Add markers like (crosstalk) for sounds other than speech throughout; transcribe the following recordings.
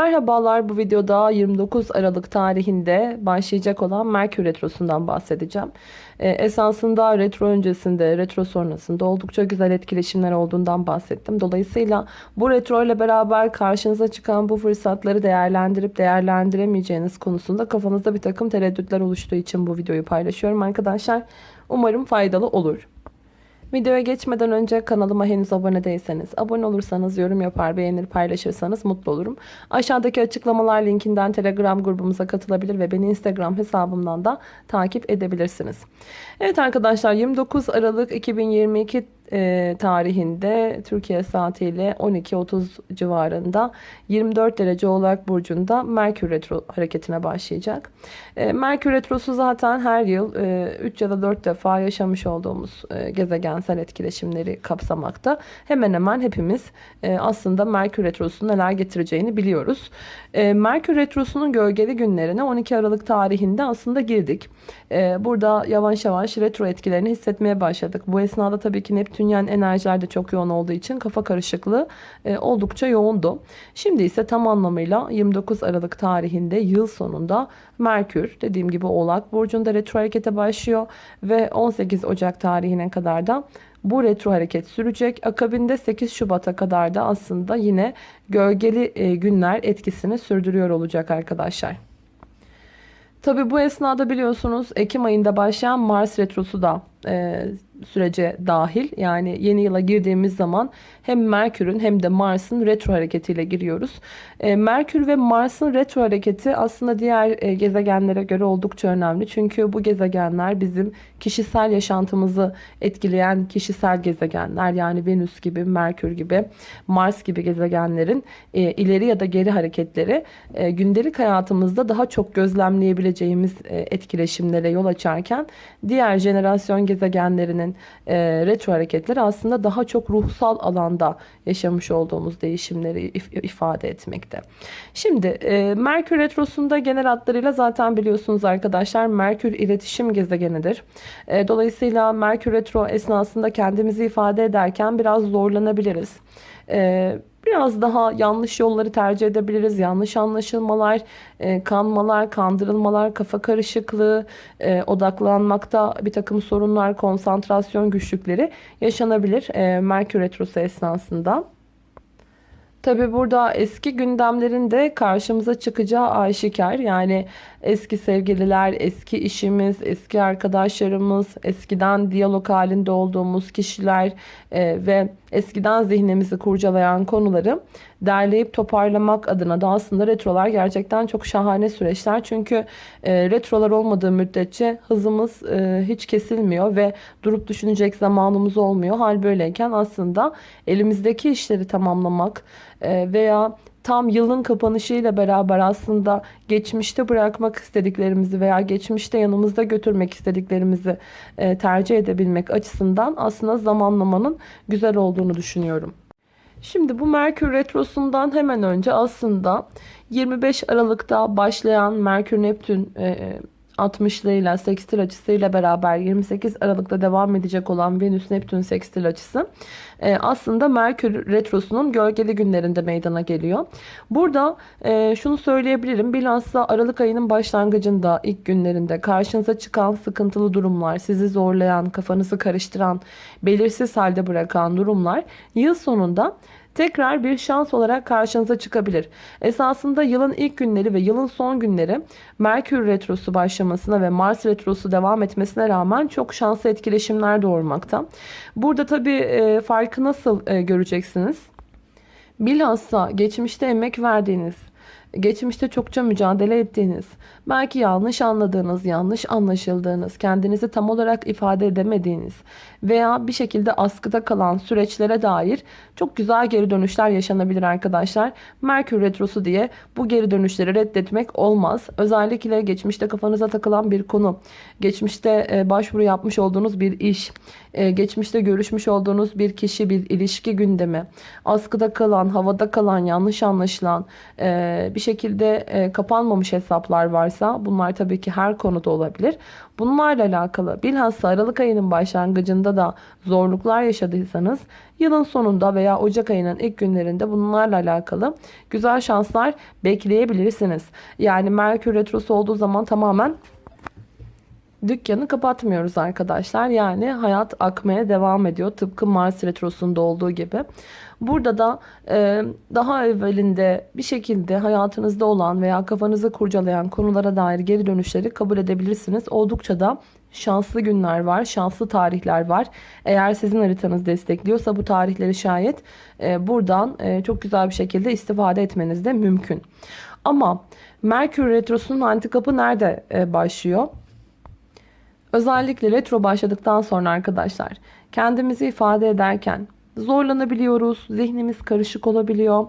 Merhabalar bu videoda 29 Aralık tarihinde başlayacak olan Merkür Retrosu'ndan bahsedeceğim. Ee, esasında retro öncesinde, retro sonrasında oldukça güzel etkileşimler olduğundan bahsettim. Dolayısıyla bu retro ile beraber karşınıza çıkan bu fırsatları değerlendirip değerlendiremeyeceğiniz konusunda kafanızda bir takım tereddütler oluştuğu için bu videoyu paylaşıyorum arkadaşlar. Umarım faydalı olur. Videoya geçmeden önce kanalıma henüz abone değilseniz, abone olursanız, yorum yapar, beğenir, paylaşırsanız mutlu olurum. Aşağıdaki açıklamalar linkinden Telegram grubumuza katılabilir ve beni Instagram hesabımdan da takip edebilirsiniz. Evet arkadaşlar 29 Aralık 2022 e, tarihinde Türkiye saatiyle 12.30 civarında 24 derece Oğlak Burcu'nda Merkür Retro hareketine başlayacak. E, Merkür Retrosu zaten her yıl e, 3 ya da 4 defa yaşamış olduğumuz e, gezegensel etkileşimleri kapsamakta. Hemen hemen hepimiz e, aslında Merkür Retrosu'nun neler getireceğini biliyoruz. E, Merkür Retrosu'nun gölgeli günlerine 12 Aralık tarihinde aslında girdik. E, burada yavaş yavaş retro etkilerini hissetmeye başladık. Bu esnada tabii ki Neptünyen enerjiler de çok yoğun olduğu için kafa karışıklığı e, oldukça yoğundu. Şimdi ise tam anlamıyla 29 Aralık tarihinde yıl sonunda Merkür dediğim gibi Oğlak Burcu'nda retro harekete başlıyor ve 18 Ocak tarihine kadar da bu retro hareket sürecek. Akabinde 8 Şubat'a kadar da aslında yine gölgeli e, günler etkisini sürdürüyor olacak arkadaşlar. Tabi bu esnada biliyorsunuz Ekim ayında başlayan Mars retrosu da e, sürece dahil. Yani yeni yıla girdiğimiz zaman hem Merkür'ün hem de Mars'ın retro hareketiyle giriyoruz. E, Merkür ve Mars'ın retro hareketi aslında diğer e, gezegenlere göre oldukça önemli. Çünkü bu gezegenler bizim kişisel yaşantımızı etkileyen kişisel gezegenler. Yani Venüs gibi, Merkür gibi, Mars gibi gezegenlerin e, ileri ya da geri hareketleri gündelik hayatımızda daha çok gözlemleyebileceğimiz etkileşimlere yol açarken diğer jenerasyon gezegenlerinin retro hareketleri aslında daha çok ruhsal alanda yaşamış olduğumuz değişimleri if ifade etmekte. Şimdi e, Merkür retrosunda genel hatlarıyla zaten biliyorsunuz arkadaşlar Merkür iletişim gezegenidir. E, dolayısıyla Merkür retro esnasında kendimizi ifade ederken biraz zorlanabiliriz. E, Biraz daha yanlış yolları tercih edebiliriz. Yanlış anlaşılmalar, e, kanmalar, kandırılmalar, kafa karışıklığı, e, odaklanmakta bir takım sorunlar, konsantrasyon güçlükleri yaşanabilir e, Merkür Retrosu esnasında. Tabi burada eski gündemlerin de karşımıza çıkacağı aşikar. Yani eski sevgililer, eski işimiz, eski arkadaşlarımız, eskiden diyalog halinde olduğumuz kişiler e, ve eskiden zihnimizi kurcalayan konuları derleyip toparlamak adına da aslında retrolar gerçekten çok şahane süreçler. Çünkü e, retrolar olmadığı müddetçe hızımız e, hiç kesilmiyor ve durup düşünecek zamanımız olmuyor. Hal böyleyken aslında elimizdeki işleri tamamlamak e, veya tam yılın kapanışıyla beraber aslında geçmişte bırakmak istediklerimizi veya geçmişte yanımızda götürmek istediklerimizi e, tercih edebilmek açısından aslında zamanlamanın güzel olduğunu düşünüyorum. Şimdi bu Merkür Retrosu'ndan hemen önce aslında 25 Aralık'ta başlayan Merkür Neptün e, 60'lığıyla sekstil açısıyla beraber 28 Aralık'ta devam edecek olan Venüs Neptün sekstil açısı e, aslında Merkür retrosunun gölgeli günlerinde meydana geliyor. Burada e, şunu söyleyebilirim. Bilhassa Aralık ayının başlangıcında ilk günlerinde karşınıza çıkan sıkıntılı durumlar, sizi zorlayan, kafanızı karıştıran, belirsiz halde bırakan durumlar yıl sonunda tekrar bir şans olarak karşınıza çıkabilir. Esasında yılın ilk günleri ve yılın son günleri Merkür Retrosu başlamasına ve Mars Retrosu devam etmesine rağmen çok şanslı etkileşimler doğurmakta. Burada tabii e, farkı nasıl e, göreceksiniz? Bilhassa geçmişte emek verdiğiniz, geçmişte çokça mücadele ettiğiniz, belki yanlış anladığınız, yanlış anlaşıldığınız, kendinizi tam olarak ifade edemediğiniz veya bir şekilde askıda kalan süreçlere dair çok güzel geri dönüşler yaşanabilir arkadaşlar. Merkür Retrosu diye bu geri dönüşleri reddetmek olmaz. Özellikle geçmişte kafanıza takılan bir konu, geçmişte e, başvuru yapmış olduğunuz bir iş, e, geçmişte görüşmüş olduğunuz bir kişi, bir ilişki gündemi, askıda kalan, havada kalan, yanlış anlaşılan e, bir şekilde kapanmamış hesaplar varsa bunlar tabii ki her konuda olabilir. Bunlarla alakalı bilhassa Aralık ayının başlangıcında da zorluklar yaşadıysanız yılın sonunda veya Ocak ayının ilk günlerinde bunlarla alakalı güzel şanslar bekleyebilirsiniz. Yani Merkür Retrosu olduğu zaman tamamen dükkanı kapatmıyoruz arkadaşlar. Yani hayat akmaya devam ediyor. Tıpkı Mars Retrosu'nda olduğu gibi. Burada da e, daha evvelinde bir şekilde hayatınızda olan veya kafanızı kurcalayan konulara dair geri dönüşleri kabul edebilirsiniz. Oldukça da şanslı günler var, şanslı tarihler var. Eğer sizin haritanız destekliyorsa bu tarihleri şayet e, buradan e, çok güzel bir şekilde istifade etmeniz de mümkün. Ama Merkür Retrosu'nun antikapı nerede e, başlıyor? Özellikle retro başladıktan sonra arkadaşlar kendimizi ifade ederken zorlanabiliyoruz, zihnimiz karışık olabiliyor,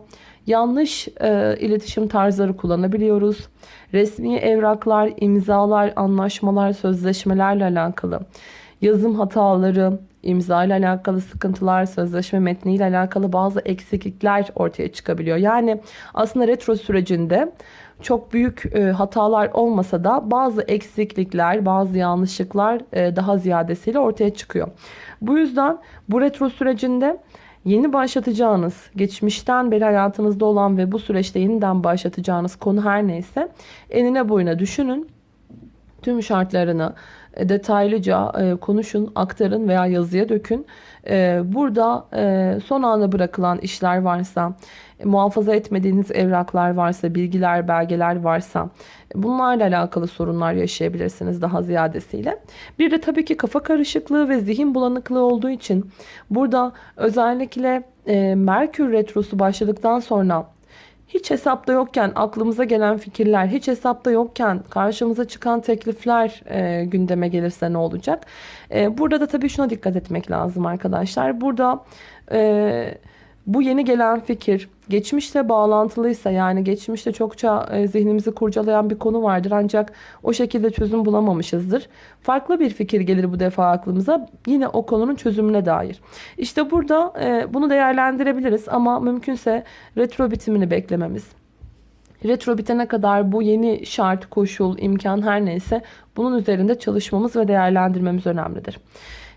yanlış e, iletişim tarzları kullanabiliyoruz. Resmi evraklar, imzalar, anlaşmalar, sözleşmelerle alakalı, yazım hataları, imza ile alakalı sıkıntılar, sözleşme metniyle alakalı bazı eksiklikler ortaya çıkabiliyor. Yani aslında retro sürecinde çok büyük e, hatalar olmasa da bazı eksiklikler, bazı yanlışlıklar e, daha ziyadesiyle ortaya çıkıyor. Bu yüzden bu retro sürecinde yeni başlatacağınız, geçmişten beri hayatınızda olan ve bu süreçte yeniden başlatacağınız konu her neyse enine boyuna düşünün. Tüm şartlarını detaylıca e, konuşun, aktarın veya yazıya dökün. E, burada son anda bırakılan işler varsa, muhafaza etmediğiniz evraklar varsa, bilgiler, belgeler varsa bunlarla alakalı sorunlar yaşayabilirsiniz daha ziyadesiyle. Bir de tabii ki kafa karışıklığı ve zihin bulanıklığı olduğu için burada özellikle Merkür Retrosu başladıktan sonra hiç hesapta yokken aklımıza gelen fikirler, hiç hesapta yokken karşımıza çıkan teklifler e, gündeme gelirse ne olacak? E, burada da tabii şuna dikkat etmek lazım arkadaşlar. Burada e, bu yeni gelen fikir geçmişle bağlantılıysa yani geçmişte çokça e, zihnimizi kurcalayan bir konu vardır ancak o şekilde çözüm bulamamışızdır. Farklı bir fikir gelir bu defa aklımıza yine o konunun çözümüne dair. İşte burada e, bunu değerlendirebiliriz ama mümkünse retro bitimini beklememiz. Retro bitene kadar bu yeni şart, koşul, imkan her neyse bunun üzerinde çalışmamız ve değerlendirmemiz önemlidir.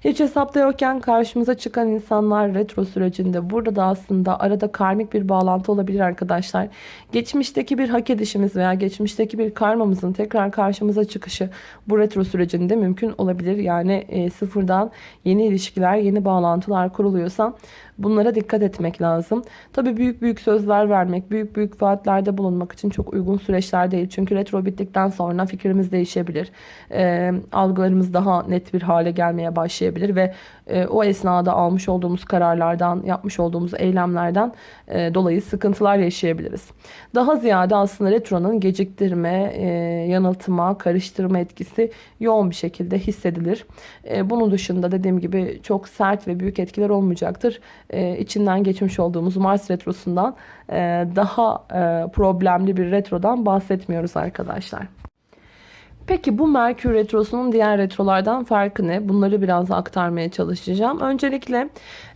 Hiç hesapta yokken karşımıza çıkan insanlar retro sürecinde burada da aslında arada karmik bir bağlantı olabilir arkadaşlar. Geçmişteki bir hak edişimiz veya geçmişteki bir karmamızın tekrar karşımıza çıkışı bu retro sürecinde mümkün olabilir. Yani e, sıfırdan yeni ilişkiler, yeni bağlantılar kuruluyorsa bunlara dikkat etmek lazım. Tabi büyük büyük sözler vermek, büyük büyük vaatlerde bulunmak için çok uygun süreçler değil. Çünkü retro bittikten sonra fikrimiz değişebilir. E, algılarımız daha net bir hale gelmeye başlayabilir ve e, o esnada almış olduğumuz kararlardan, yapmış olduğumuz eylemlerden e, dolayı sıkıntılar yaşayabiliriz. Daha ziyade aslında retronun geciktirme, e, yanıltma, karıştırma etkisi yoğun bir şekilde hissedilir. E, bunun dışında dediğim gibi çok sert ve büyük etkiler olmayacaktır. E, içinden geçmiş olduğumuz Mars retrosundan e, daha e, problemli bir retrodan bahsetmiyoruz arkadaşlar. Peki bu Merkür Retrosu'nun diğer retrolardan farkı ne? Bunları biraz aktarmaya çalışacağım. Öncelikle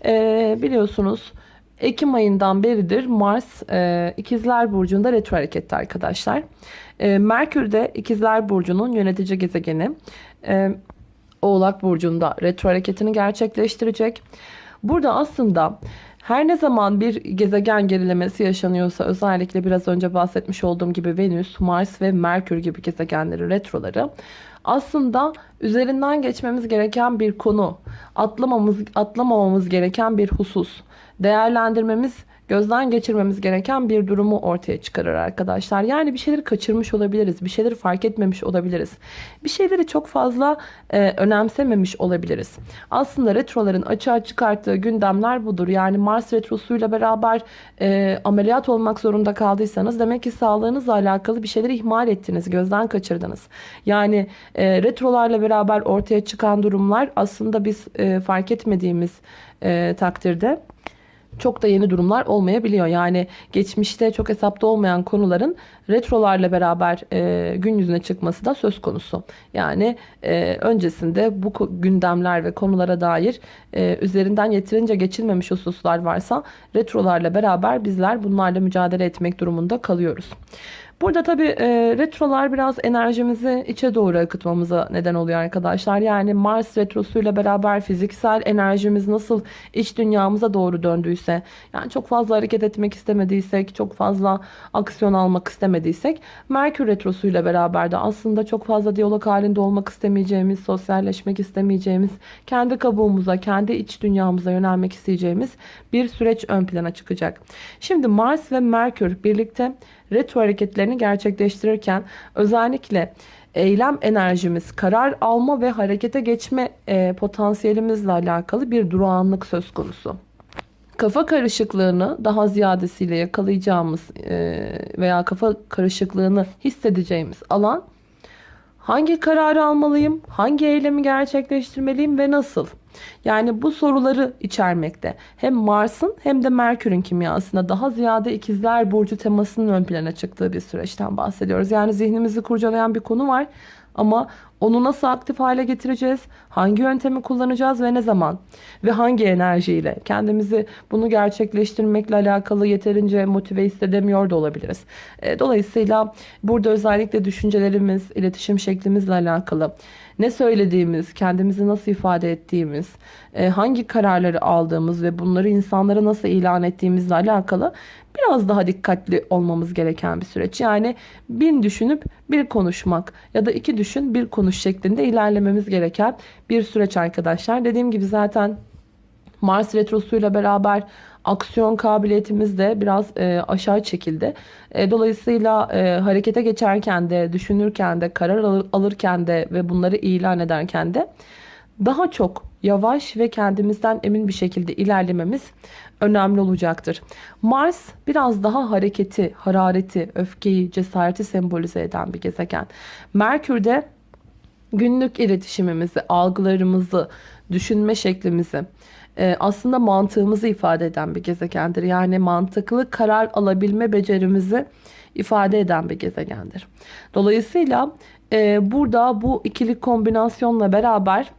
e, biliyorsunuz Ekim ayından beridir Mars e, İkizler Burcu'nda retro harekette arkadaşlar. Merkür de İkizler Burcu'nun yönetici gezegeni. Oğlak Burcu'nda retro hareketini gerçekleştirecek. Burada aslında her ne zaman bir gezegen gerilemesi yaşanıyorsa özellikle biraz önce bahsetmiş olduğum gibi Venüs, Mars ve Merkür gibi gezegenleri retroları aslında üzerinden geçmemiz gereken bir konu, atlamamız, atlamamamız gereken bir husus, değerlendirmemiz gözden geçirmemiz gereken bir durumu ortaya çıkarır arkadaşlar. Yani bir şeyleri kaçırmış olabiliriz. Bir şeyleri fark etmemiş olabiliriz. Bir şeyleri çok fazla e, önemsememiş olabiliriz. Aslında retroların açığa çıkarttığı gündemler budur. Yani Mars retrosuyla beraber e, ameliyat olmak zorunda kaldıysanız demek ki sağlığınızla alakalı bir şeyleri ihmal ettiniz. Gözden kaçırdınız. Yani e, retrolarla beraber ortaya çıkan durumlar aslında biz e, fark etmediğimiz e, takdirde çok da yeni durumlar olmayabiliyor. Yani geçmişte çok hesapta olmayan konuların retrolarla beraber e, gün yüzüne çıkması da söz konusu. Yani e, öncesinde bu gündemler ve konulara dair e, üzerinden yeterince geçilmemiş hususlar varsa retrolarla beraber bizler bunlarla mücadele etmek durumunda kalıyoruz. Burada tabii e, retrolar biraz enerjimizi içe doğru akıtmamıza neden oluyor arkadaşlar. Yani Mars retrosuyla beraber fiziksel enerjimiz nasıl iç dünyamıza doğru döndüyse, yani çok fazla hareket etmek istemediysek, çok fazla aksiyon almak istemediysek, Merkür retrosuyla beraber de aslında çok fazla diyalog halinde olmak istemeyeceğimiz, sosyalleşmek istemeyeceğimiz, kendi kabuğumuza, kendi iç dünyamıza yönelmek isteyeceğimiz bir süreç ön plana çıkacak. Şimdi Mars ve Merkür birlikte retro hareketlerini gerçekleştirirken özellikle eylem enerjimiz, karar alma ve harekete geçme e, potansiyelimizle alakalı bir durağanlık söz konusu. Kafa karışıklığını daha ziyadesiyle yakalayacağımız e, veya kafa karışıklığını hissedeceğimiz alan hangi kararı almalıyım, hangi eylemi gerçekleştirmeliyim ve nasıl? Yani bu soruları içermekte. Hem Mars'ın hem de Merkür'ün kimyasında daha ziyade ikizler burcu temasının ön plana çıktığı bir süreçten bahsediyoruz. Yani zihnimizi kurcalayan bir konu var ama onu nasıl aktif hale getireceğiz? Hangi yöntemi kullanacağız ve ne zaman? Ve hangi enerjiyle? Kendimizi bunu gerçekleştirmekle alakalı yeterince motive hissedemiyor da olabiliriz. E, dolayısıyla burada özellikle düşüncelerimiz, iletişim şeklimizle alakalı ne söylediğimiz, kendimizi nasıl ifade ettiğimiz, e, hangi kararları aldığımız ve bunları insanlara nasıl ilan ettiğimizle alakalı biraz daha dikkatli olmamız gereken bir süreç. Yani bin düşünüp bir konuşmak ya da iki düşün bir konuş şeklinde ilerlememiz gereken bir süreç arkadaşlar. Dediğim gibi zaten Mars retrosuyla beraber aksiyon kabiliyetimiz de biraz e, aşağı çekildi. E, dolayısıyla e, harekete geçerken de, düşünürken de, karar alır, alırken de ve bunları ilan ederken de daha çok yavaş ve kendimizden emin bir şekilde ilerlememiz önemli olacaktır. Mars biraz daha hareketi, harareti, öfkeyi, cesareti sembolize eden bir gezegen. Merkür de günlük iletişimimizi, algılarımızı, düşünme şeklimizi, e, aslında mantığımızı ifade eden bir gezegendir. Yani mantıklı karar alabilme becerimizi ifade eden bir gezegendir. Dolayısıyla e, burada bu ikili kombinasyonla beraber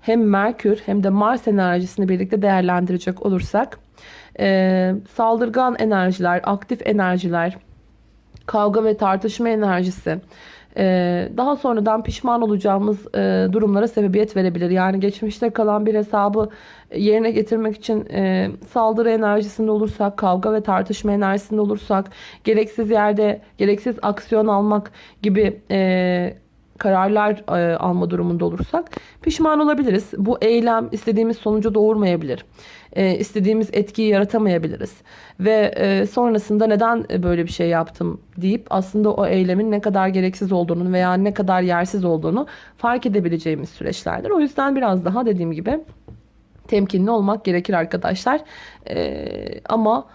hem Merkür hem de Mars enerjisini birlikte değerlendirecek olursak e, saldırgan enerjiler, aktif enerjiler, kavga ve tartışma enerjisi, daha sonradan pişman olacağımız e, durumlara sebebiyet verebilir. Yani geçmişte kalan bir hesabı yerine getirmek için e, saldırı enerjisinde olursak, kavga ve tartışma enerjisinde olursak, gereksiz yerde gereksiz aksiyon almak gibi e, kararlar alma durumunda olursak pişman olabiliriz. Bu eylem istediğimiz sonucu doğurmayabilir e, istediğimiz etkiyi yaratamayabiliriz. Ve e, sonrasında neden böyle bir şey yaptım deyip aslında o eylemin ne kadar gereksiz olduğunu veya ne kadar yersiz olduğunu fark edebileceğimiz süreçlerdir. O yüzden biraz daha dediğim gibi temkinli olmak gerekir arkadaşlar. E, ama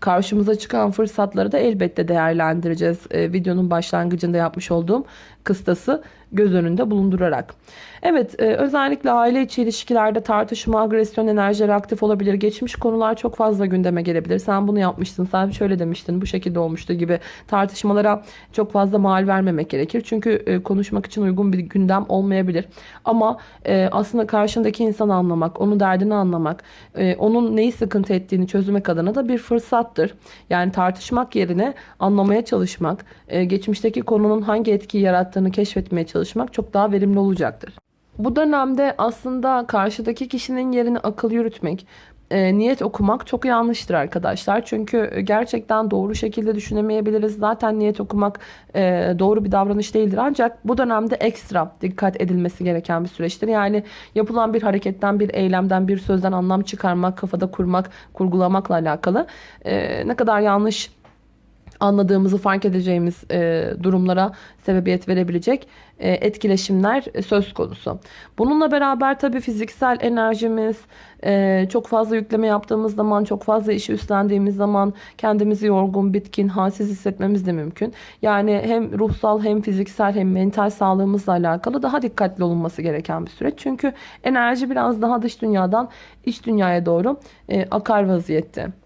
karşımıza çıkan fırsatları da elbette değerlendireceğiz. E, videonun başlangıcında yapmış olduğum kıstası göz önünde bulundurarak. Evet e, özellikle aile içi ilişkilerde tartışma, agresyon enerjileri aktif olabilir. Geçmiş konular çok fazla gündeme gelebilir. Sen bunu yapmıştın, sen şöyle demiştin, bu şekilde olmuştu gibi tartışmalara çok fazla mal vermemek gerekir. Çünkü e, konuşmak için uygun bir gündem olmayabilir. Ama e, aslında karşındaki insanı anlamak, onun derdini anlamak, onun neyi sıkıntı ettiğini çözmek adına da bir fırsattır. Yani tartışmak yerine anlamaya çalışmak, geçmişteki konunun hangi etkiyi yarattığını keşfetmeye çalışmak çok daha verimli olacaktır. Bu dönemde aslında karşıdaki kişinin yerini akıl yürütmek, e, niyet okumak çok yanlıştır arkadaşlar. Çünkü gerçekten doğru şekilde düşünemeyebiliriz. Zaten niyet okumak e, doğru bir davranış değildir. Ancak bu dönemde ekstra dikkat edilmesi gereken bir süreçtir. Yani yapılan bir hareketten, bir eylemden, bir sözden anlam çıkarmak, kafada kurmak, kurgulamakla alakalı e, ne kadar yanlış anladığımızı fark edeceğimiz e, durumlara sebebiyet verebilecek e, etkileşimler e, söz konusu. Bununla beraber tabii fiziksel enerjimiz e, çok fazla yükleme yaptığımız zaman, çok fazla işi üstlendiğimiz zaman kendimizi yorgun, bitkin, halsiz hissetmemiz de mümkün. Yani hem ruhsal hem fiziksel hem mental sağlığımızla alakalı daha dikkatli olunması gereken bir süreç. Çünkü enerji biraz daha dış dünyadan iç dünyaya doğru e, akar vaziyette.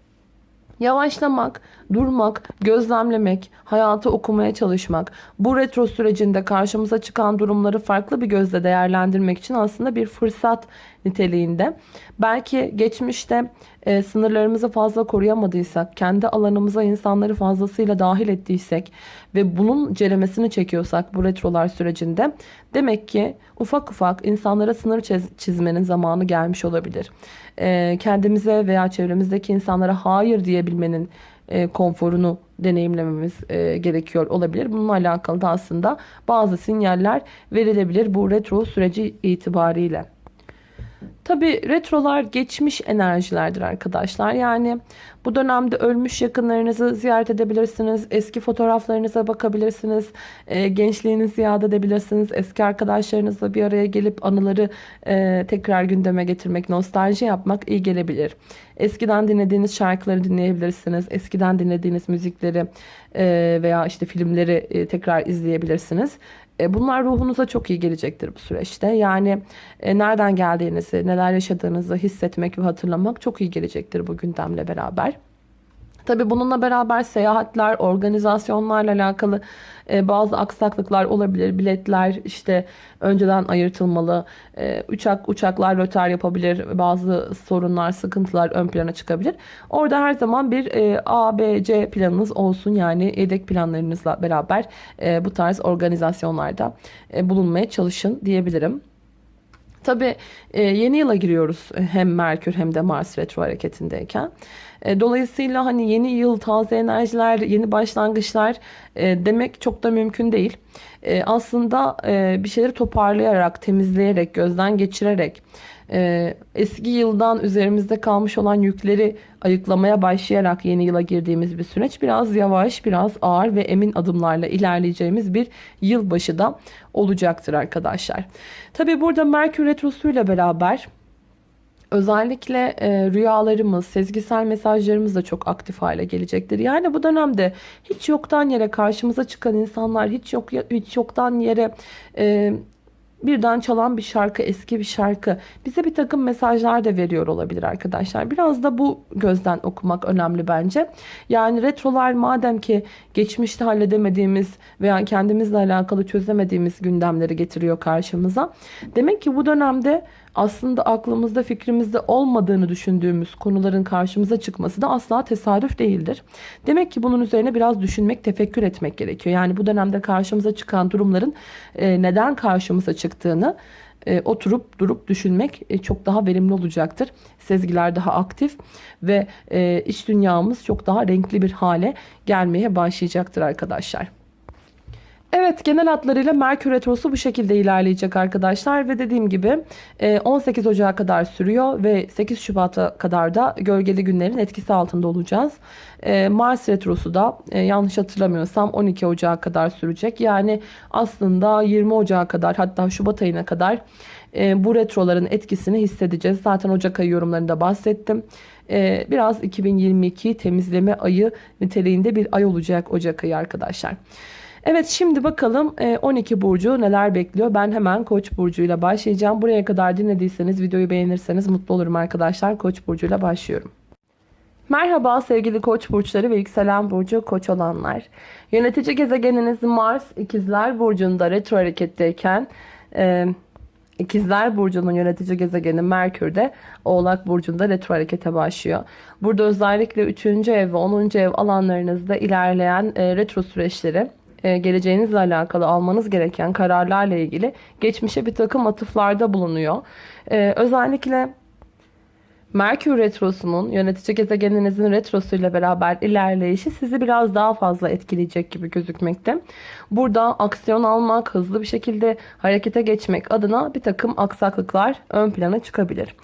Yavaşlamak, durmak, gözlemlemek, hayatı okumaya çalışmak, bu retro sürecinde karşımıza çıkan durumları farklı bir gözle değerlendirmek için aslında bir fırsat niteliğinde. Belki geçmişte e, sınırlarımızı fazla koruyamadıysak, kendi alanımıza insanları fazlasıyla dahil ettiysek ve bunun ceremesini çekiyorsak bu retrolar sürecinde demek ki ufak ufak insanlara sınır çizmenin zamanı gelmiş olabilir. E, kendimize veya çevremizdeki insanlara hayır diyebilmenin e, konforunu deneyimlememiz e, gerekiyor olabilir. Bununla alakalı da aslında bazı sinyaller verilebilir bu retro süreci itibariyle. Tabi retrolar geçmiş enerjilerdir arkadaşlar. Yani bu dönemde ölmüş yakınlarınızı ziyaret edebilirsiniz. Eski fotoğraflarınıza bakabilirsiniz. E, gençliğinizi yad edebilirsiniz. Eski arkadaşlarınızla bir araya gelip anıları e, tekrar gündeme getirmek, nostalji yapmak iyi gelebilir. Eskiden dinlediğiniz şarkıları dinleyebilirsiniz. Eskiden dinlediğiniz müzikleri e, veya işte filmleri e, tekrar izleyebilirsiniz. E, bunlar ruhunuza çok iyi gelecektir bu süreçte. Yani e, nereden geldiğinizi, neler yaşadığınızı hissetmek ve hatırlamak çok iyi gelecektir bu gündemle beraber. Tabi bununla beraber seyahatler, organizasyonlarla alakalı e, bazı aksaklıklar olabilir. Biletler işte önceden ayırtılmalı. E, uçak uçaklar rötar yapabilir. Bazı sorunlar, sıkıntılar ön plana çıkabilir. Orada her zaman bir e, A, B, C planınız olsun. Yani yedek planlarınızla beraber e, bu tarz organizasyonlarda e, bulunmaya çalışın diyebilirim. Tabi e, yeni yıla giriyoruz hem Merkür hem de Mars retro hareketindeyken. E, dolayısıyla hani yeni yıl, taze enerjiler, yeni başlangıçlar e, demek çok da mümkün değil. E, aslında bir şeyleri toparlayarak, temizleyerek, gözden geçirerek, eski yıldan üzerimizde kalmış olan yükleri ayıklamaya başlayarak yeni yıla girdiğimiz bir süreç biraz yavaş, biraz ağır ve emin adımlarla ilerleyeceğimiz bir yılbaşı da olacaktır arkadaşlar. Tabi burada Merkür Retrosu ile beraber Özellikle e, rüyalarımız, sezgisel mesajlarımız da çok aktif hale gelecektir. Yani bu dönemde hiç yoktan yere karşımıza çıkan insanlar, hiç yok hiç yoktan yere e, birden çalan bir şarkı, eski bir şarkı bize bir takım mesajlar da veriyor olabilir arkadaşlar. Biraz da bu gözden okumak önemli bence. Yani retrolar madem ki geçmişte halledemediğimiz veya kendimizle alakalı çözemediğimiz gündemleri getiriyor karşımıza. Demek ki bu dönemde aslında aklımızda fikrimizde olmadığını düşündüğümüz konuların karşımıza çıkması da asla tesadüf değildir. Demek ki bunun üzerine biraz düşünmek, tefekkür etmek gerekiyor. Yani bu dönemde karşımıza çıkan durumların e, neden karşımıza çıktığını e, oturup durup düşünmek e, çok daha verimli olacaktır. Sezgiler daha aktif ve iç dünyamız çok daha renkli bir hale gelmeye başlayacaktır arkadaşlar. Evet genel hatlarıyla Merkür Retrosu bu şekilde ilerleyecek arkadaşlar. Ve dediğim gibi 18 e, Ocağı kadar sürüyor ve 8 Şubat'a kadar da gölgeli günlerin etkisi altında olacağız. E, Mars Retrosu da e, yanlış hatırlamıyorsam 12 Ocağı kadar sürecek. Yani aslında 20 Ocağı kadar hatta Şubat ayına kadar bu retroların etkisini hissedeceğiz. Zaten Ocak ayı yorumlarında bahsettim. Biraz 2022 temizleme ayı niteliğinde bir ay olacak Ocak ayı arkadaşlar. Evet şimdi bakalım 12 e, burcu neler bekliyor. Ben hemen Koç burcuyla başlayacağım. Buraya kadar dinlediyseniz videoyu beğenirseniz mutlu olurum arkadaşlar. Koç burcuyla başlıyorum. Merhaba sevgili koç burçları ve yükselen burcu koç olanlar. Yönetici gezegeniniz Mars ikizler burcunda retro hareketteyken e, İkizler Burcu'nun yönetici gezegeni Merkür de Oğlak Burcu'nda retro harekete başlıyor. Burada özellikle 3. ev ve 10. ev alanlarınızda ilerleyen e, retro süreçleri geleceğinizle alakalı almanız gereken kararlarla ilgili geçmişe bir takım atıflarda bulunuyor. E, özellikle Merkür Retrosu'nun yönetici gezegeninizin retrosuyla beraber ilerleyişi sizi biraz daha fazla etkileyecek gibi gözükmekte. Burada aksiyon almak, hızlı bir şekilde harekete geçmek adına bir takım aksaklıklar ön plana çıkabilir.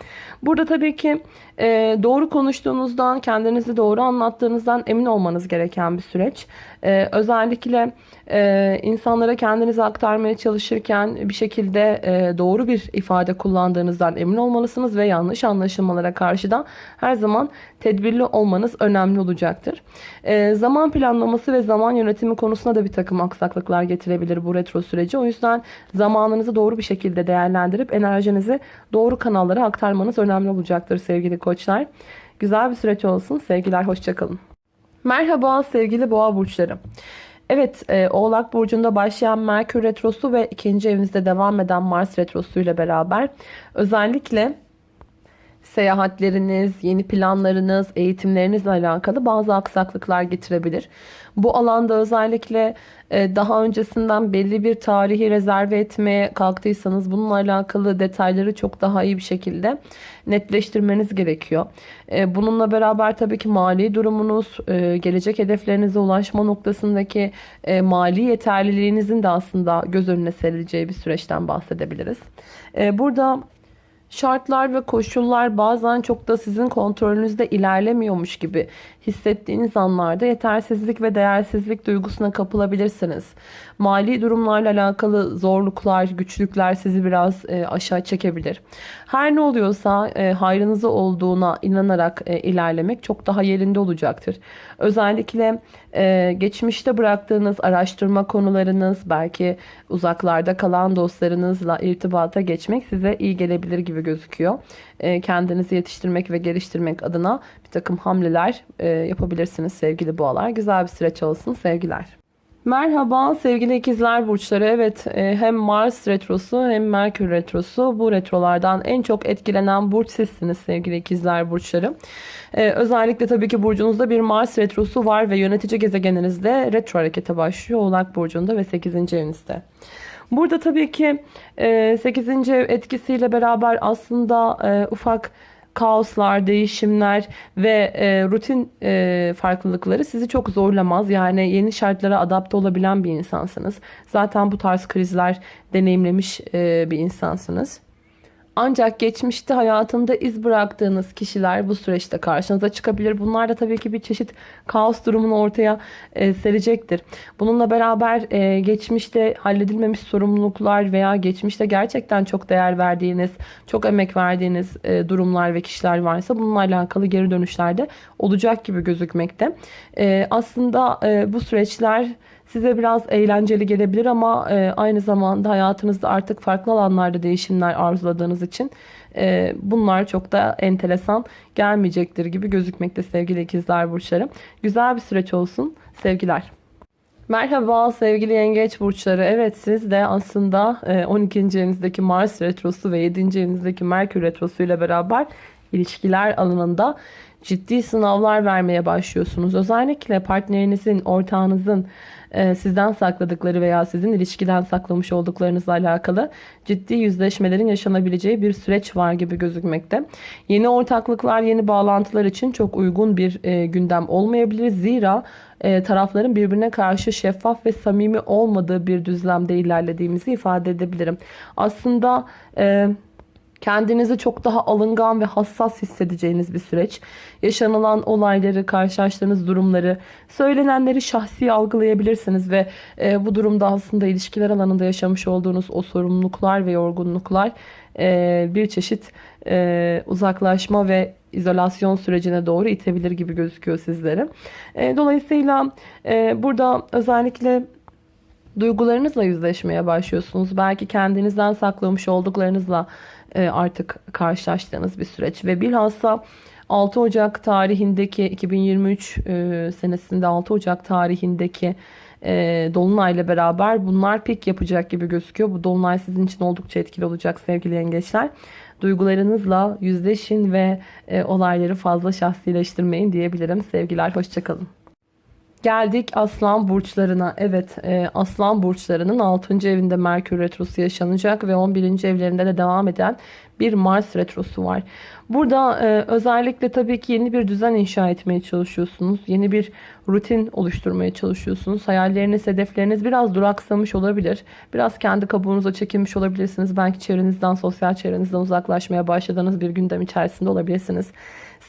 Burada tabii ki e, doğru konuştuğunuzdan, kendinizi doğru anlattığınızdan emin olmanız gereken bir süreç. E, özellikle e, insanlara kendinizi aktarmaya çalışırken bir şekilde e, doğru bir ifade kullandığınızdan emin olmalısınız ve yanlış anlaşılmalara karşı da her zaman tedbirli olmanız önemli olacaktır. E, zaman planlaması ve zaman yönetimi konusunda da bir takım aksaklıklar getirebilir bu retro süreci. O yüzden zamanınızı doğru bir şekilde değerlendirip enerjinizi doğru kanallara aktarmanız önemli olacaktır sevgili koçlar. Güzel bir süreç olsun. Sevgiler, hoşçakalın. Merhaba sevgili boğa burçları. Evet, e, Oğlak Burcu'nda başlayan Merkür Retrosu ve ikinci evinizde devam eden Mars Retrosu ile beraber özellikle seyahatleriniz, yeni planlarınız, eğitimlerinizle alakalı bazı aksaklıklar getirebilir. Bu alanda özellikle e, daha öncesinden belli bir tarihi rezerve etmeye kalktıysanız bununla alakalı detayları çok daha iyi bir şekilde netleştirmeniz gerekiyor. E, bununla beraber tabii ki mali durumunuz, e, gelecek hedeflerinize ulaşma noktasındaki mali yeterliliğinizin de aslında göz önüne serileceği bir süreçten bahsedebiliriz. Burada şartlar ve koşullar bazen çok da sizin kontrolünüzde ilerlemiyormuş gibi hissettiğiniz anlarda yetersizlik ve değersizlik duygusuna kapılabilirsiniz. Mali durumlarla alakalı zorluklar, güçlükler sizi biraz e, aşağı çekebilir. Her ne oluyorsa e, hayrınıza olduğuna inanarak e, ilerlemek çok daha yerinde olacaktır. Özellikle e, geçmişte bıraktığınız araştırma konularınız, belki uzaklarda kalan dostlarınızla irtibata geçmek size iyi gelebilir gibi gözüküyor. E, kendinizi yetiştirmek ve geliştirmek adına bir takım hamleler e, yapabilirsiniz sevgili boğalar. Güzel bir süreç olsun sevgiler. Merhaba sevgili ikizler burçları. Evet e, hem Mars retrosu hem Merkür retrosu bu retrolardan en çok etkilenen burç sizsiniz sevgili ikizler burçları. Ee, özellikle tabii ki burcunuzda bir Mars retrosu var ve yönetici gezegeninizde retro harekete başlıyor. Oğlak burcunda ve 8. evinizde. Burada tabii ki 8. E, ev etkisiyle beraber aslında e, ufak kaoslar, değişimler ve e, rutin farklılıkları sizi çok zorlamaz. Yani yeni şartlara adapte olabilen bir insansınız. Zaten bu tarz krizler deneyimlemiş bir insansınız. Ancak geçmişte hayatında iz bıraktığınız kişiler bu süreçte karşınıza çıkabilir. Bunlar da tabii ki bir çeşit kaos durumunu ortaya e, serecektir. Bununla beraber e, geçmişte halledilmemiş sorumluluklar veya geçmişte gerçekten çok değer verdiğiniz, çok emek verdiğiniz e, durumlar ve kişiler varsa bununla alakalı geri dönüşlerde olacak gibi gözükmekte. E, aslında e, bu süreçler size biraz eğlenceli gelebilir ama e, aynı zamanda hayatınızda artık farklı alanlarda değişimler arzuladığınız için e, bunlar çok da enteresan gelmeyecektir gibi gözükmekte sevgili ikizler burçları. Güzel bir süreç olsun. Sevgiler. Merhaba sevgili yengeç burçları. Evet siz de aslında 12. E, evinizdeki Mars retrosu ve 7. evinizdeki Merkür retrosu ile beraber ilişkiler alanında ciddi sınavlar vermeye başlıyorsunuz. Özellikle partnerinizin, ortağınızın e, sizden sakladıkları veya sizin ilişkiden saklamış olduklarınızla alakalı ciddi yüzleşmelerin yaşanabileceği bir süreç var gibi gözükmekte. Yeni ortaklıklar, yeni bağlantılar için çok uygun bir e, gündem olmayabilir. Zira e, tarafların birbirine karşı şeffaf ve samimi olmadığı bir düzlemde ilerlediğimizi ifade edebilirim. Aslında... Kendinizi çok daha alıngan ve hassas hissedeceğiniz bir süreç. Yaşanılan olayları, karşılaştığınız durumları, söylenenleri şahsi algılayabilirsiniz ve e, bu durumda aslında ilişkiler alanında yaşamış olduğunuz o sorumluluklar ve yorgunluklar e, bir çeşit e, uzaklaşma ve izolasyon sürecine doğru itebilir gibi gözüküyor sizlere. E, dolayısıyla e, burada özellikle duygularınızla yüzleşmeye başlıyorsunuz. Belki kendinizden saklamış olduklarınızla e, artık karşılaştığınız bir süreç. Ve bilhassa 6 Ocak tarihindeki 2023 e, senesinde 6 Ocak tarihindeki e, Dolunay'la beraber bunlar pik yapacak gibi gözüküyor. Bu Dolunay sizin için oldukça etkili olacak sevgili yengeçler. Duygularınızla yüzleşin ve olayları fazla şahsileştirmeyin diyebilirim. Sevgiler, hoşçakalın. Geldik aslan burçlarına. Evet e, aslan burçlarının 6. evinde Merkür Retrosu yaşanacak ve 11. evlerinde de devam eden bir Mars Retrosu var. Burada e, özellikle tabii ki yeni bir düzen inşa etmeye çalışıyorsunuz. Yeni bir rutin oluşturmaya çalışıyorsunuz. Hayalleriniz, hedefleriniz biraz duraksamış olabilir. Biraz kendi kabuğunuza çekilmiş olabilirsiniz. Belki çevrenizden, sosyal çevrenizden uzaklaşmaya başladığınız bir gündem içerisinde olabilirsiniz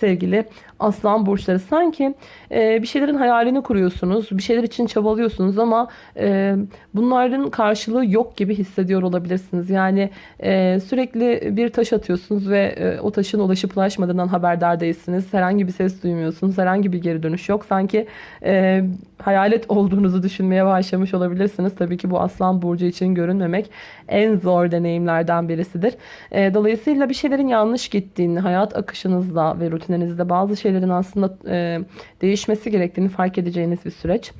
sevgili aslan burçları. Sanki e, bir şeylerin hayalini kuruyorsunuz. Bir şeyler için çabalıyorsunuz ama e, bunların karşılığı yok gibi hissediyor olabilirsiniz. Yani e, sürekli bir taş atıyorsunuz ve e, o taşın ulaşıp ulaşmadığından haberdar değilsiniz. Herhangi bir ses duymuyorsunuz. Herhangi bir geri dönüş yok. Sanki e, hayalet olduğunuzu düşünmeye başlamış olabilirsiniz. Tabii ki bu aslan burcu için görünmemek en zor deneyimlerden birisidir. E, dolayısıyla bir şeylerin yanlış gittiğini, hayat akışınızda ve rutinlerinizde bazı şeylerin aslında e, değişmesi gerektiğini fark edeceğiniz bir süreç.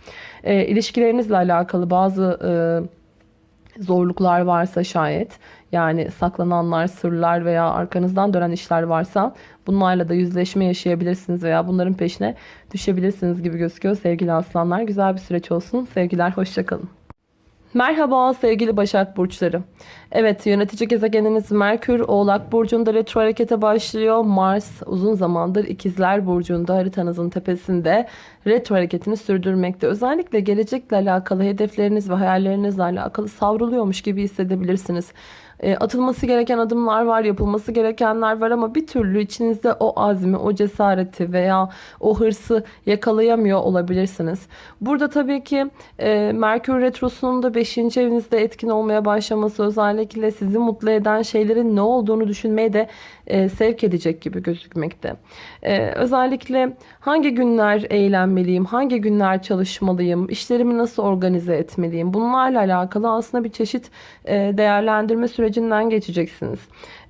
E, ilişkilerinizle alakalı bazı e, zorluklar varsa şayet yani saklananlar, sırlar veya arkanızdan dönen işler varsa bunlarla da yüzleşme yaşayabilirsiniz veya bunların peşine düşebilirsiniz gibi gözüküyor sevgili aslanlar. Güzel bir süreç olsun. Sevgiler, hoşçakalın. Merhaba sevgili Başak Burçları. Evet yönetici gezegeniniz Merkür Oğlak Burcu'nda retro harekete başlıyor. Mars uzun zamandır İkizler Burcu'nda haritanızın tepesinde retro hareketini sürdürmekte. Özellikle gelecekle alakalı hedefleriniz ve hayallerinizle alakalı savruluyormuş gibi hissedebilirsiniz. E, atılması gereken adımlar var, yapılması gerekenler var ama bir türlü içinizde o azmi, o cesareti veya o hırsı yakalayamıyor olabilirsiniz. Burada tabii ki e, Merkür Retrosu'nun da 5. evinizde etkin olmaya başlaması özellikle sizi mutlu eden şeylerin ne olduğunu düşünmeye de e, sevk edecek gibi gözükmekte. E, özellikle hangi günler eğlenmeliyim, hangi günler çalışmalıyım, işlerimi nasıl organize etmeliyim bunlarla alakalı aslında bir çeşit e, değerlendirme sürecinden geçeceksiniz.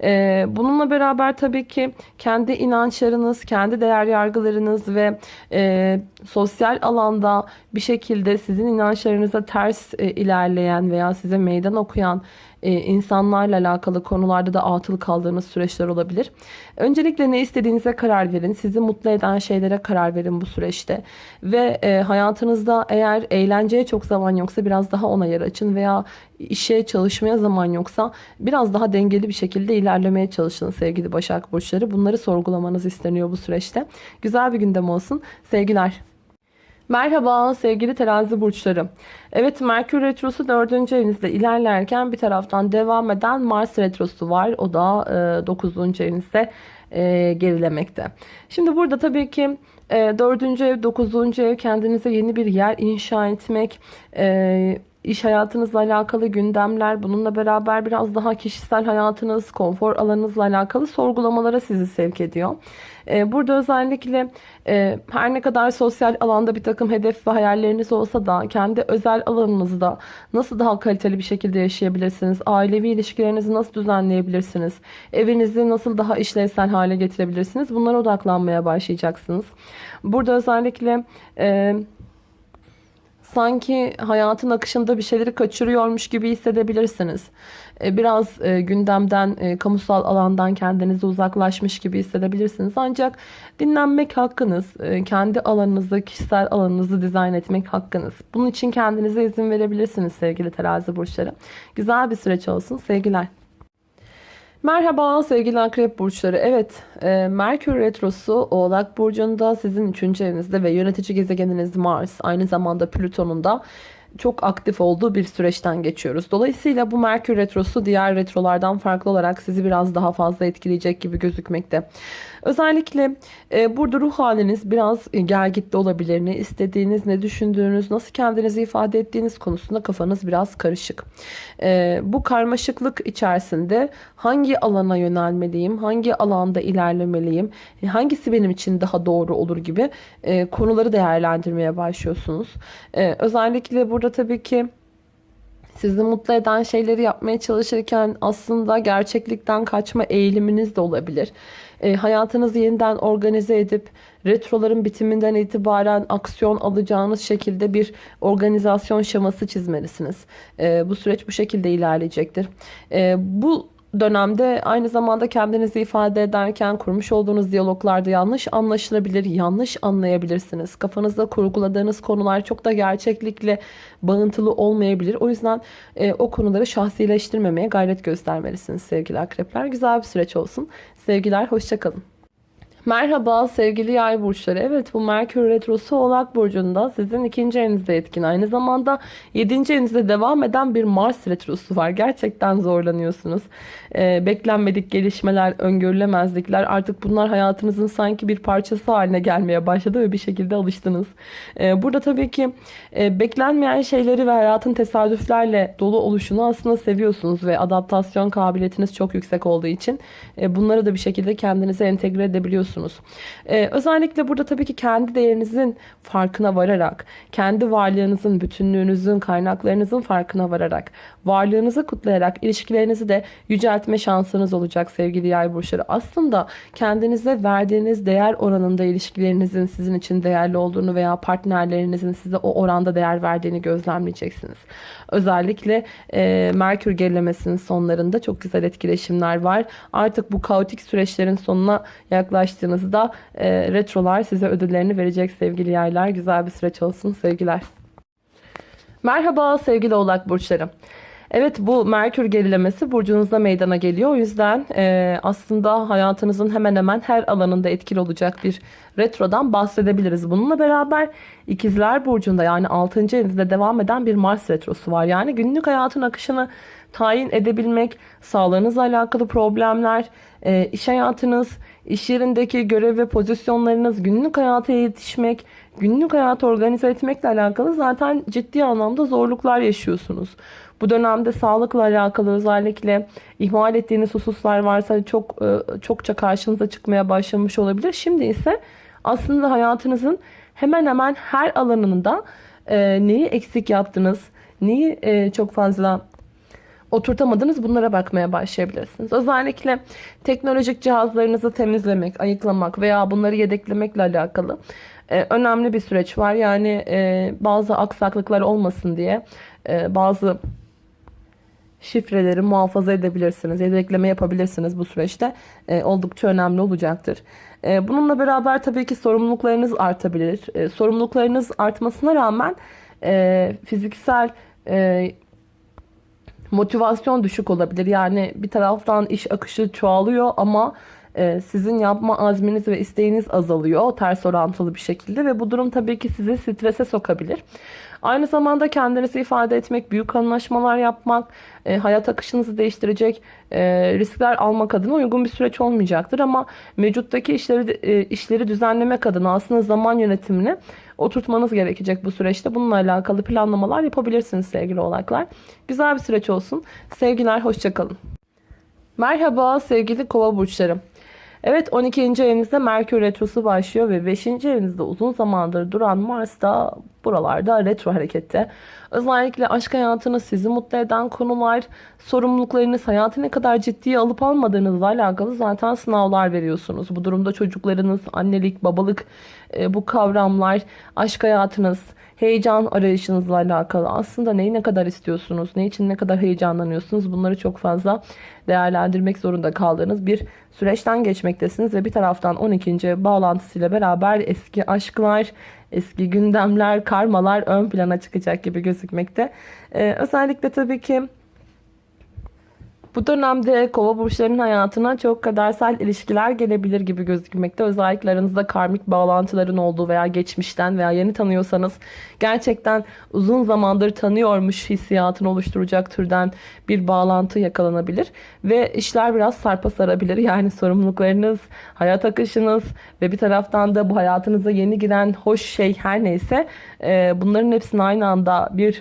E, bununla beraber tabii ki kendi inançlarınız, kendi değer yargılarınız ve e, sosyal alanda bir şekilde sizin inançlarınıza ters e, ilerleyen veya size meydan okuyan insanlarla alakalı konularda da atıl kaldığınız süreçler olabilir. Öncelikle ne istediğinize karar verin. Sizi mutlu eden şeylere karar verin bu süreçte. Ve e, hayatınızda eğer eğlenceye çok zaman yoksa biraz daha ona yer açın veya işe çalışmaya zaman yoksa biraz daha dengeli bir şekilde ilerlemeye çalışın sevgili Başak Burçları. Bunları sorgulamanız isteniyor bu süreçte. Güzel bir gündem olsun. Sevgiler. Merhaba sevgili terazi burçları. Evet Merkür Retrosu 4. evinizde ilerlerken bir taraftan devam eden Mars Retrosu var. O da e, 9. evinizde e, gerilemekte. Şimdi burada tabii ki e, 4. ev 9. ev kendinize yeni bir yer inşa etmek, e, iş hayatınızla alakalı gündemler, bununla beraber biraz daha kişisel hayatınız, konfor alanınızla alakalı sorgulamalara sizi sevk ediyor. Ee, burada özellikle e, her ne kadar sosyal alanda bir takım hedef ve hayalleriniz olsa da kendi özel alanınızda nasıl daha kaliteli bir şekilde yaşayabilirsiniz? Ailevi ilişkilerinizi nasıl düzenleyebilirsiniz? Evinizi nasıl daha işlevsel hale getirebilirsiniz? Bunlara odaklanmaya başlayacaksınız. Burada özellikle e, sanki hayatın akışında bir şeyleri kaçırıyormuş gibi hissedebilirsiniz. E, biraz e, gündemden, e, kamusal alandan kendinizi uzaklaşmış gibi hissedebilirsiniz. Ancak dinlenmek hakkınız. Kendi alanınızı, kişisel alanınızı dizayn etmek hakkınız. Bunun için kendinize izin verebilirsiniz sevgili terazi burçları. Güzel bir süreç olsun. Sevgiler. Merhaba sevgili akrep burçları. Evet e, Merkür Retrosu Oğlak Burcu'nda sizin 3. evinizde ve yönetici gezegeniniz Mars aynı zamanda Plüton'un da çok aktif olduğu bir süreçten geçiyoruz. Dolayısıyla bu Merkür Retrosu diğer retrolardan farklı olarak sizi biraz daha fazla etkileyecek gibi gözükmekte. Özellikle e, burada ruh haliniz biraz e, gergitte olabilir. Ne istediğiniz, ne düşündüğünüz, nasıl kendinizi ifade ettiğiniz konusunda kafanız biraz karışık. E, bu karmaşıklık içerisinde hangi alana yönelmeliyim, hangi alanda ilerlemeliyim, e, hangisi benim için daha doğru olur gibi e, konuları değerlendirmeye başlıyorsunuz. E, özellikle burada tabii ki sizi mutlu eden şeyleri yapmaya çalışırken aslında gerçeklikten kaçma eğiliminiz de olabilir. E, hayatınızı yeniden organize edip retroların bitiminden itibaren aksiyon alacağınız şekilde bir organizasyon şeması çizmelisiniz. E, bu süreç bu şekilde ilerleyecektir. E, bu dönemde aynı zamanda kendinizi ifade ederken kurmuş olduğunuz diyaloglarda yanlış anlaşılabilir, yanlış anlayabilirsiniz. Kafanızda kurguladığınız konular çok da gerçeklikle bağıntılı olmayabilir. O yüzden e, o konuları şahsileştirmemeye gayret göstermelisiniz sevgili akrepler. Güzel bir süreç olsun. Sevgiler, hoşçakalın. Merhaba sevgili yay burçları. Evet bu Merkür Retrosu Oğlak Burcu'nda sizin ikinci evinizde etkin. Aynı zamanda yedinci evinizde devam eden bir Mars Retrosu var. Gerçekten zorlanıyorsunuz. Ee, beklenmedik gelişmeler, öngörülemezlikler artık bunlar hayatınızın sanki bir parçası haline gelmeye başladı ve bir şekilde alıştınız. Ee, burada tabii ki e, beklenmeyen şeyleri ve hayatın tesadüflerle dolu oluşunu aslında seviyorsunuz ve adaptasyon kabiliyetiniz çok yüksek olduğu için e, bunları da bir şekilde kendinize entegre edebiliyorsunuz yapıyorsunuz. Ee, özellikle burada tabii ki kendi değerinizin farkına vararak, kendi varlığınızın, bütünlüğünüzün, kaynaklarınızın farkına vararak, varlığınızı kutlayarak ilişkilerinizi de yüceltme şansınız olacak sevgili yay burçları. Aslında kendinize verdiğiniz değer oranında ilişkilerinizin sizin için değerli olduğunu veya partnerlerinizin size o oranda değer verdiğini gözlemleyeceksiniz. Özellikle e, Merkür gerilemesinin sonlarında çok güzel etkileşimler var. Artık bu kaotik süreçlerin sonuna yaklaştığınızda e, retrolar size ödüllerini verecek sevgili yaylar. Güzel bir süreç olsun sevgiler. Merhaba sevgili oğlak burçları. Evet bu Merkür gerilemesi burcunuzda meydana geliyor. O yüzden e, aslında hayatınızın hemen hemen her alanında etkili olacak bir retrodan bahsedebiliriz. Bununla beraber ikizler burcunda yani 6. evinizde devam eden bir Mars retrosu var. Yani günlük hayatın akışını tayin edebilmek, sağlığınızla alakalı problemler, e, iş hayatınız, iş yerindeki görev ve pozisyonlarınız, günlük hayata yetişmek, günlük hayatı organize etmekle alakalı zaten ciddi anlamda zorluklar yaşıyorsunuz. Bu dönemde sağlıkla alakalı özellikle ihmal ettiğiniz hususlar varsa çok e, çokça karşınıza çıkmaya başlamış olabilir. Şimdi ise aslında hayatınızın hemen hemen her alanında e, neyi eksik yaptınız, neyi e, çok fazla oturtamadınız bunlara bakmaya başlayabilirsiniz. Özellikle teknolojik cihazlarınızı temizlemek, ayıklamak veya bunları yedeklemekle alakalı önemli bir süreç var. Yani bazı aksaklıklar olmasın diye bazı şifreleri muhafaza edebilirsiniz. Yedekleme yapabilirsiniz bu süreçte. E, oldukça önemli olacaktır. E, bununla beraber tabii ki sorumluluklarınız artabilir. E, sorumluluklarınız artmasına rağmen e, fiziksel e, motivasyon düşük olabilir. Yani bir taraftan iş akışı çoğalıyor ama e, sizin yapma azminiz ve isteğiniz azalıyor ters orantılı bir şekilde ve bu durum tabii ki sizi strese sokabilir. Aynı zamanda kendinizi ifade etmek, büyük anlaşmalar yapmak, e, hayat akışınızı değiştirecek e, riskler almak adına uygun bir süreç olmayacaktır. Ama mevcuttaki işleri e, işleri düzenlemek adına aslında zaman yönetimini oturtmanız gerekecek bu süreçte. Bununla alakalı planlamalar yapabilirsiniz sevgili oğlaklar. Güzel bir süreç olsun. Sevgiler, hoşçakalın. Merhaba sevgili kova burçlarım. Evet 12. evinizde Merkür Retrosu başlıyor ve 5. evinizde uzun zamandır duran Mars da buralarda retro harekette. Özellikle aşk hayatını sizi mutlu eden konular, sorumluluklarınız, hayatı ne kadar ciddiye alıp almadığınızla alakalı zaten sınavlar veriyorsunuz. Bu durumda çocuklarınız, annelik, babalık e, bu kavramlar, aşk hayatınız, heyecan arayışınızla alakalı. Aslında neyi ne kadar istiyorsunuz, ne için ne kadar heyecanlanıyorsunuz bunları çok fazla değerlendirmek zorunda kaldığınız bir süreçten geçmektesiniz. Ve bir taraftan 12. bağlantısıyla beraber eski aşklar, eski gündemler, karmalar ön plana çıkacak gibi gözükmekte. Ee, özellikle tabii ki bu dönemde kova burçlarının hayatına çok kadersel ilişkiler gelebilir gibi gözükmekte. Özellikle aranızda karmik bağlantıların olduğu veya geçmişten veya yeni tanıyorsanız gerçekten uzun zamandır tanıyormuş hissiyatını oluşturacak türden bir bağlantı yakalanabilir. Ve işler biraz sarpa sarabilir. (laughs) Yani sorumluluklarınız, hayat akışınız ve bir taraftan da bu hayatınıza yeni giren hoş şey her neyse bunların hepsini aynı anda bir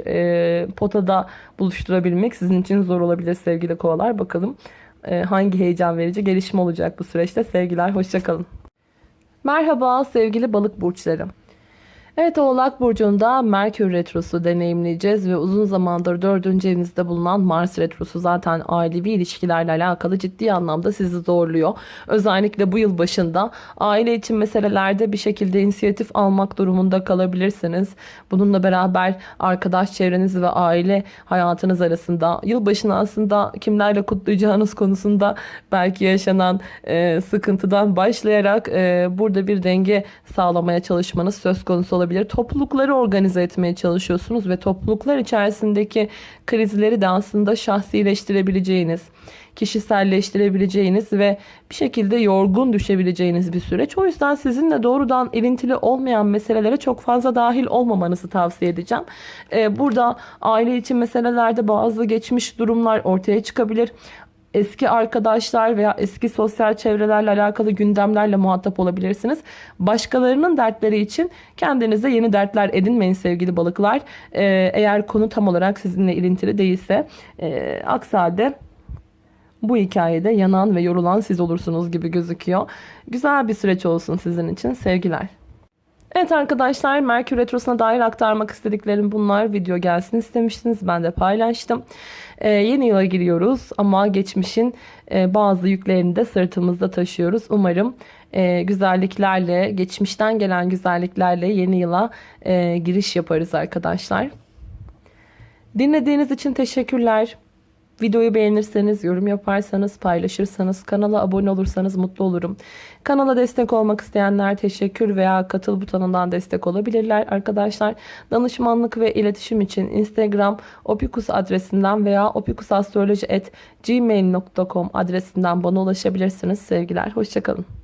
potada buluşturabilmek sizin için zor olabilir sevgili kovalar. Bakalım e, hangi heyecan verici gelişme olacak bu süreçte. Sevgiler, hoşçakalın. Merhaba sevgili balık burçlarım. Evet Oğlak Burcu'nda Merkür Retrosu deneyimleyeceğiz ve uzun zamandır dördüncü evinizde bulunan Mars Retrosu zaten ailevi ilişkilerle alakalı ciddi anlamda sizi zorluyor. Özellikle bu yıl başında aile için meselelerde bir şekilde inisiyatif almak durumunda kalabilirsiniz. Bununla beraber arkadaş çevreniz ve aile hayatınız arasında yılbaşını aslında kimlerle kutlayacağınız konusunda belki yaşanan e, sıkıntıdan başlayarak e, burada bir denge sağlamaya çalışmanız söz konusu olabilir. Toplulukları organize etmeye çalışıyorsunuz ve topluluklar içerisindeki krizleri de aslında şahsileştirebileceğiniz, kişiselleştirebileceğiniz ve bir şekilde yorgun düşebileceğiniz bir süreç. O yüzden sizinle doğrudan ilintili olmayan meselelere çok fazla dahil olmamanızı tavsiye edeceğim. Ee, burada aile için meselelerde bazı geçmiş durumlar ortaya çıkabilir eski arkadaşlar veya eski sosyal çevrelerle alakalı gündemlerle muhatap olabilirsiniz. Başkalarının dertleri için kendinize yeni dertler edinmeyin sevgili balıklar. Ee, eğer konu tam olarak sizinle ilintili değilse e, aksi halde bu hikayede yanan ve yorulan siz olursunuz gibi gözüküyor. Güzel bir süreç olsun sizin için. Sevgiler. Evet arkadaşlar Merkür Retrosu'na dair aktarmak istediklerim bunlar. Video gelsin istemiştiniz. Ben de paylaştım. Ee, yeni yıla giriyoruz ama geçmişin e, bazı yüklerini de sırtımızda taşıyoruz. Umarım e, güzelliklerle, geçmişten gelen güzelliklerle yeni yıla e, giriş yaparız arkadaşlar. Dinlediğiniz için teşekkürler. Videoyu beğenirseniz, yorum yaparsanız, paylaşırsanız, kanala abone olursanız mutlu olurum. Kanala destek olmak isteyenler teşekkür veya katıl butonundan destek olabilirler arkadaşlar. Danışmanlık ve iletişim için Instagram opikus adresinden veya opikusastroloji.gmail.com adresinden bana ulaşabilirsiniz. Sevgiler, hoşçakalın.